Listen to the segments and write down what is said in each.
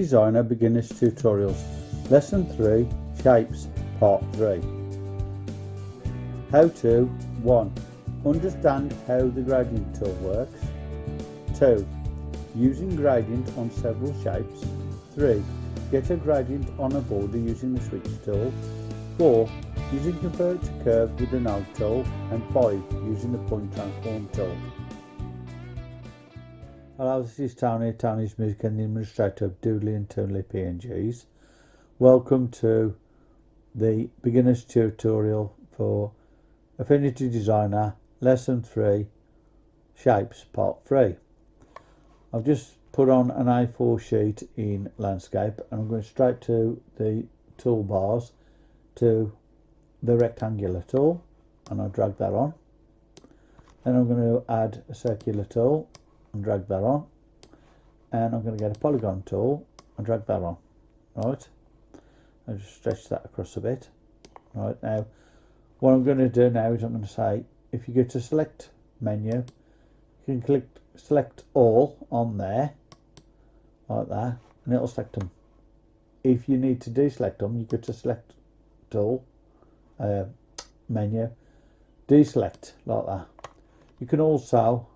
Designer Beginners Tutorials Lesson 3 Shapes Part 3 How to 1. Understand how the gradient tool works 2. Using gradient on several shapes 3. Get a gradient on a border using the switch tool 4. Using convert to curve with the node tool and 5. Using the point transform tool Hello, this is Tony, Tony's Music and the administrator of Doodly and Toonly PNGs. Welcome to the beginner's tutorial for Affinity Designer Lesson 3 Shapes Part 3. I've just put on an A4 sheet in landscape and I'm going straight to the toolbars to the rectangular tool and I'll drag that on. Then I'm going to add a circular tool and drag that on. And I'm going to get a polygon tool and drag that on. Right? I just stretch that across a bit. Right now what I'm going to do now is I'm going to say if you go to select menu you can click select all on there like that and it'll select them if you need to deselect them you go to select tool uh, menu deselect like that. You can also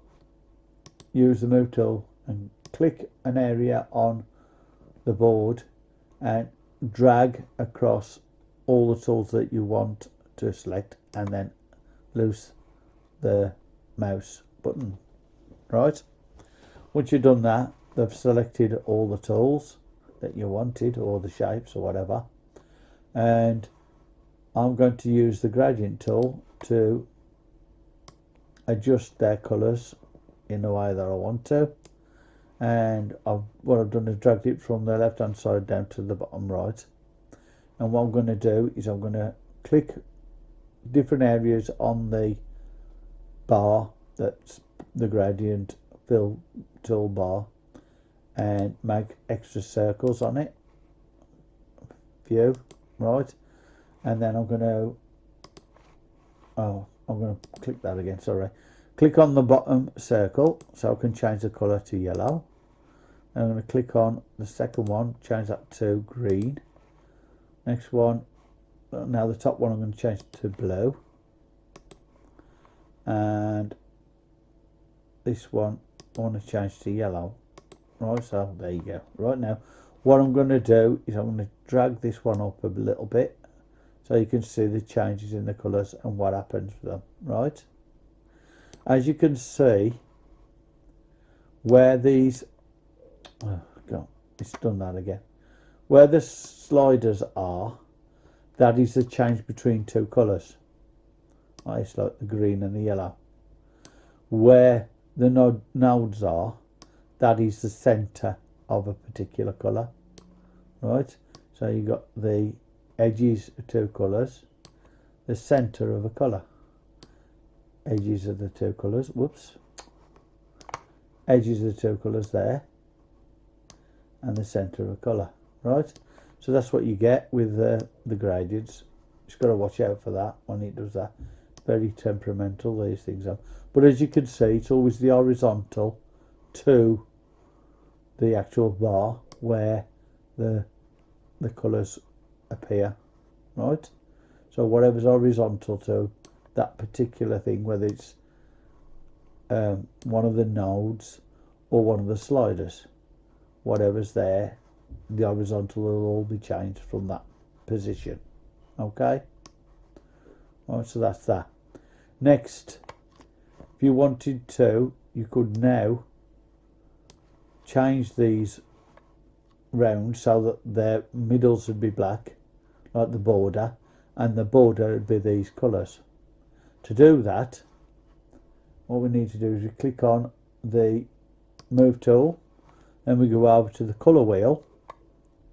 use the move tool and click an area on the board and drag across all the tools that you want to select and then loose the mouse button. Right? Once you've done that they've selected all the tools that you wanted or the shapes or whatever. And I'm going to use the gradient tool to adjust their colors in the way that I want to. And I've, what I've done is dragged it from the left hand side down to the bottom right. And what I'm going to do is I'm going to click different areas on the bar that's the gradient fill toolbar and make extra circles on it. View right. And then I'm going to oh I'm going to click that again sorry click on the bottom circle so I can change the color to yellow. I'm going to click on the second one change that to green. Next one now the top one I'm going to change to blue. And this one I want to change to yellow. Right so there you go. Right now what I'm going to do is I'm going to drag this one up a little bit so you can see the changes in the colours and what happens with them. Right as you can see where these oh god it's done that again. Where the sliders are that is the change between two colors it's like the green and the yellow. Where the node nodes are that is the center of a particular color right? So you got the edges of two colors the center of a color edges of the two colours. Whoops. Edges of the two colours there. And the center of colour. Right? So that's what you get with the, the gradients. Just got to watch out for that when it does that. Very temperamental these things are. But as you can see it's always the horizontal to the actual bar where the the colours appear. Right? So whatever's horizontal to that particular thing, whether it's um, one of the nodes or one of the sliders. Whatever's there, the horizontal will all be changed from that position. Okay? Alright, so that's that. Next, if you wanted to, you could now change these round so that their middles would be black, like the border, and the border would be these colours. To do that, what we need to do is we click on the move tool, then we go over to the colour wheel,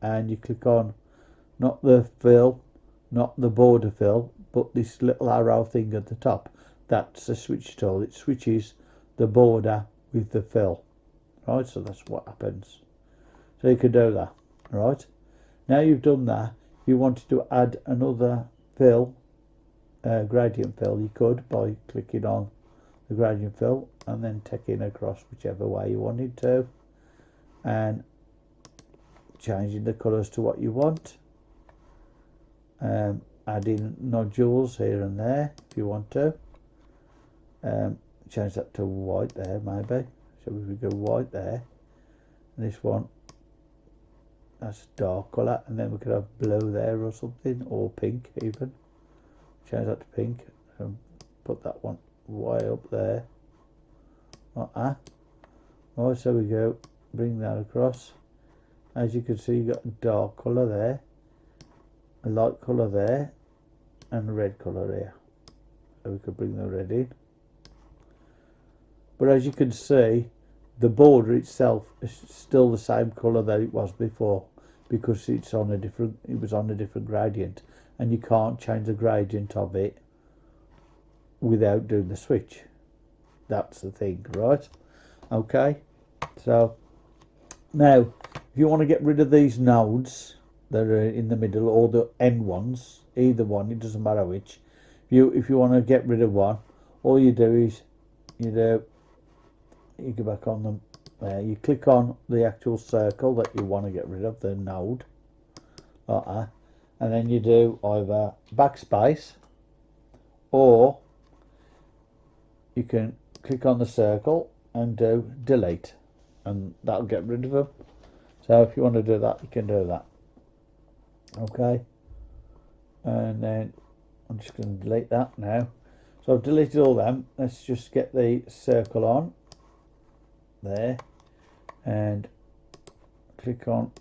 and you click on not the fill, not the border fill, but this little arrow thing at the top. That's the switch tool. It switches the border with the fill. Right, so that's what happens. So you can do that. Right. Now you've done that, you wanted to add another fill uh, gradient fill. You could by clicking on the gradient fill and then taking across whichever way you wanted to and changing the colours to what you want. Um, adding nodules here and there if you want to. Um, change that to white there maybe. So we go white there and this one that's dark colour. And then we could have blue there or something or pink even change that to pink. And put that one way up there. Like that. So we go. Bring that across. As you can see you got a dark colour there a light colour there and a red colour here. So we could bring the red in. But as you can see the border itself is still the same colour that it was before because it's on a different it was on a different gradient and you can't change the gradient of it without doing the switch. That's the thing right? Okay so now if you want to get rid of these nodes that are in the middle or the end ones either one it doesn't matter which if you if you want to get rid of one all you do is you do you go back on them there you click on the actual circle that you want to get rid of the node like that and then you do either backspace or you can click on the circle and do delete. And that'll get rid of them so if you want to do that you can do that. Okay. And then I'm just going to delete that now. So I've deleted all them. Let's just get the circle on there and click on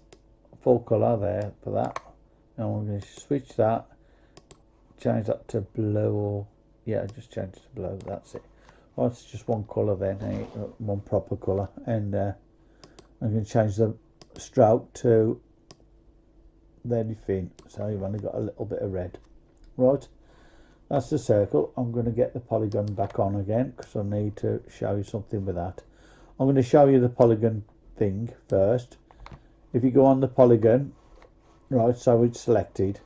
full color there for that and we're going to switch that change that to blue or yeah just change it to blue that's it. Oh it's just one color then eh? one proper color and uh, I'm going to change the stroke to very thin so you've only got a little bit of red. Right that's the circle. I'm going to get the polygon back on again because I need to show you something with that. I'm going to show you the polygon thing first. If you go on the polygon right so it's selected.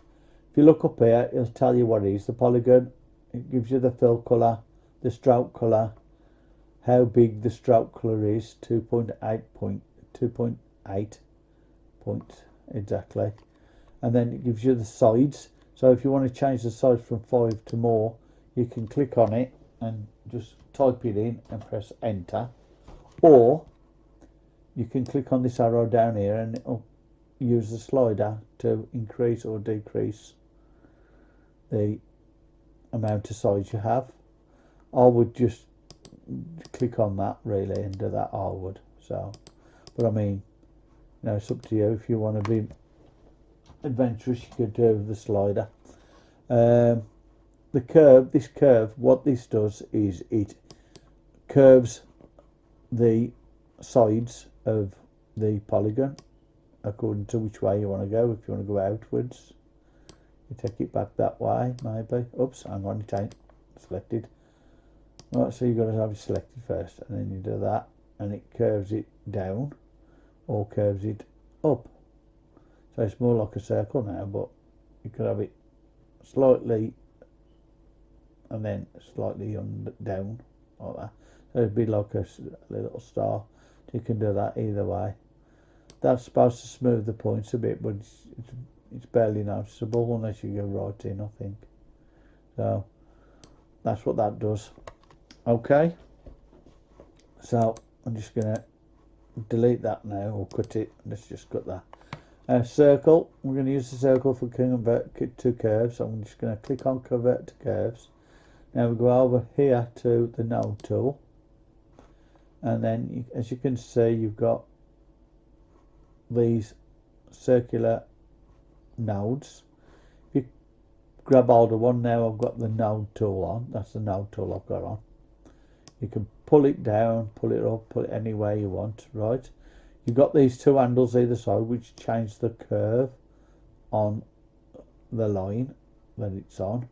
If you look up here it'll tell you what it is. The polygon it gives you the fill color the stroke color how big the stroke color is 2.8 point 2.8 point exactly. And then it gives you the sides. So if you want to change the size from 5 to more you can click on it and just type it in and press enter. Or you can click on this arrow down here and it'll use the slider to increase or decrease the amount of size you have. I would just click on that really and do that I would so. But I mean you know it's up to you. If you want to be adventurous you could do the slider. Um, the curve this curve what this does is it curves the sides of the polygon according to which way you want to go. If you want to go outwards you take it back that way maybe. Oops hang on it ain't selected. Right so you've got to have it selected first and then you do that and it curves it down or curves it up. So it's more like a circle now but you could have it slightly and then slightly on down like that. So it'd be like a, a little star. You can do that either way that's supposed to smooth the points a bit but it's, it's, it's barely noticeable unless you go right in I think. So that's what that does. Okay. So I'm just gonna delete that now or cut it. Let's just cut that. Uh, circle. We're going to use the circle for convert to curves. So I'm just going to click on convert to curves. Now we go over here to the node tool. And then you, as you can see you've got these circular nodes. If you grab hold of one now I've got the node tool on. That's the node tool I've got on. You can pull it down pull it up pull it any way you want right? You've got these two handles either side which change the curve on the line that it's on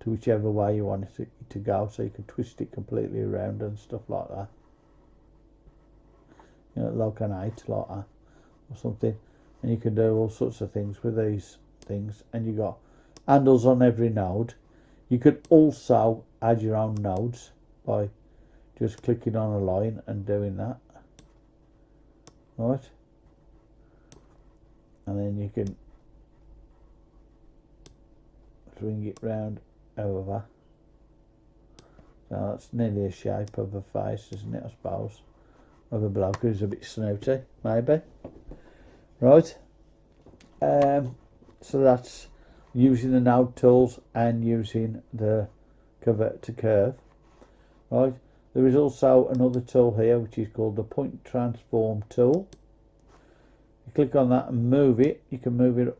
to whichever way you want it to, go. So you can twist it completely around and stuff like that. You know, like an eight like that or something and you can do all sorts of things with these things and you got handles on every node. You could also add your own nodes by just clicking on a line and doing that. Right? And then you can swing it round over. So that's nearly a shape of a face isn't it I suppose? Of a bloke who's a bit snooty maybe right? Um, so that's using the node tools and using the convert to curve. Right? There is also another tool here which is called the point transform tool. You click on that and move it. You can move it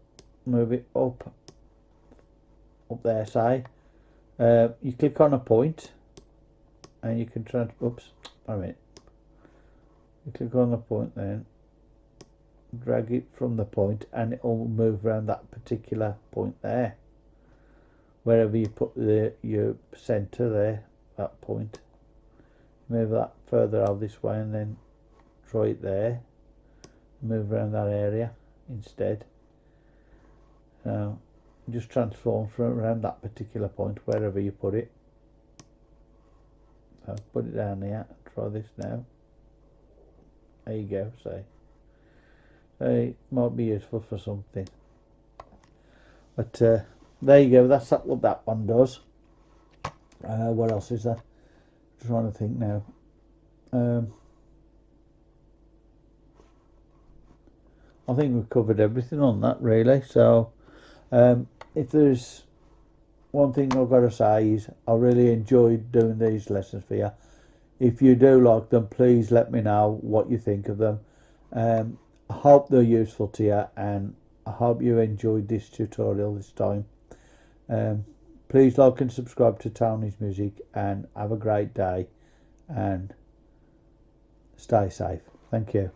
move it up up there say. Uh, you click on a point and you can trans oops I mean you click on the point then drag it from the point and it will move around that particular point there. Wherever you put the your center there that point. Move that further out this way and then draw it there. Move around that area instead. Now just transform from around that particular point wherever you put it. So put it down here. Try this now. There you go say. so it might be useful for something. But uh, there you go that's what that one does. Uh, what else is there? I'm trying to think now. Um, I think we've covered everything on that really so um, if there's one thing I've got to say is I really enjoyed doing these lessons for you if you do like them please let me know what you think of them. Um, I hope they're useful to you and I hope you enjoyed this tutorial this time. Um, please like and subscribe to Tony's Music and have a great day and stay safe. Thank you